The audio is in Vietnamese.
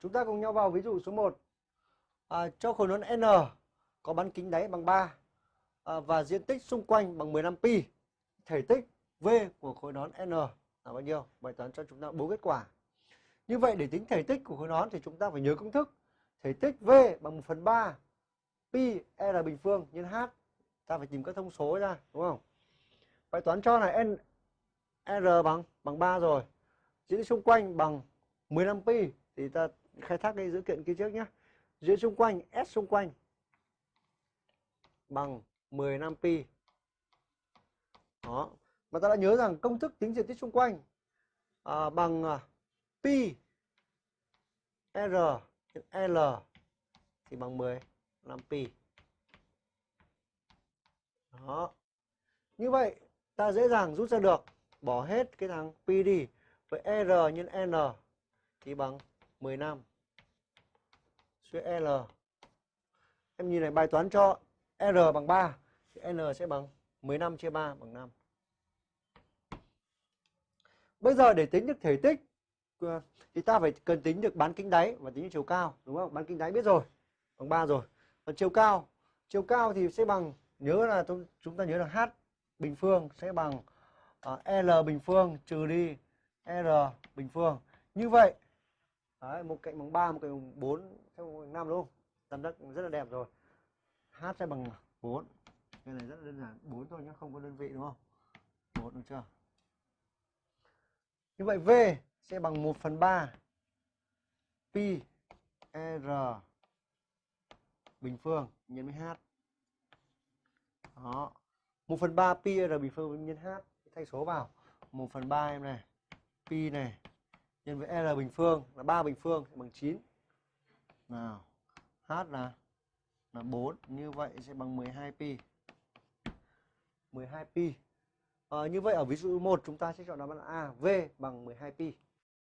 Chúng ta cùng nhau vào ví dụ số 1. À, cho khối nón N có bán kính đáy bằng 3 à, và diện tích xung quanh bằng 15 pi. Thể tích V của khối nón N là bao nhiêu? Bài toán cho chúng ta bốn kết quả. Như vậy để tính thể tích của khối nón thì chúng ta phải nhớ công thức. Thể tích V bằng 1 phần 3 pi R bình phương nhân H. Ta phải tìm các thông số ra, đúng không? Bài toán cho này N R bằng bằng 3 rồi. Diện tích xung quanh bằng 15 pi thì ta khai thác cái dữ kiện kia trước nhé. Diện xung quanh S xung quanh bằng 15 pi. Đó. Mà ta đã nhớ rằng công thức tính diện tích xung quanh à, bằng à, pi R L thì bằng 15 pi. Đó. Như vậy ta dễ dàng rút ra được bỏ hết cái thằng pi đi với R nhân N thì bằng 15 suy L. Em nhìn này bài toán cho R bằng 3 thì N sẽ bằng 15 chia 3 bằng 5. Bây giờ để tính được thể tích ờ, thì ta phải cần tính được bán kính đáy và tính được chiều cao đúng không? Bán kính đáy biết rồi. Bằng 3 rồi. Còn chiều cao, chiều cao thì sẽ bằng nhớ là chúng ta nhớ là H bình phương sẽ bằng uh, L bình phương trừ đi R bình phương. Như vậy Đấy, một cạnh bằng 3, một cạnh bằng 4, theo bằng 5 đúng không? Tam giác rất là đẹp rồi. H sẽ bằng 4. Cái này rất là đơn giản, 4 thôi nhé, không có đơn vị đúng không? 4 được chưa? Như vậy V sẽ bằng 1 phần 3 pi R bình phương nhân với H. Đó. 1 phần 3 pi R bình phương nhân H. Thay số vào. 1 phần 3 em này. Pi này nhân với R bình phương là 3 bình phương bằng 9. Nào, H là là 4, như vậy sẽ bằng 12 pi. 12 pi. À, như vậy ở ví dụ 1 chúng ta sẽ chọn đáp án A, V bằng 12 pi.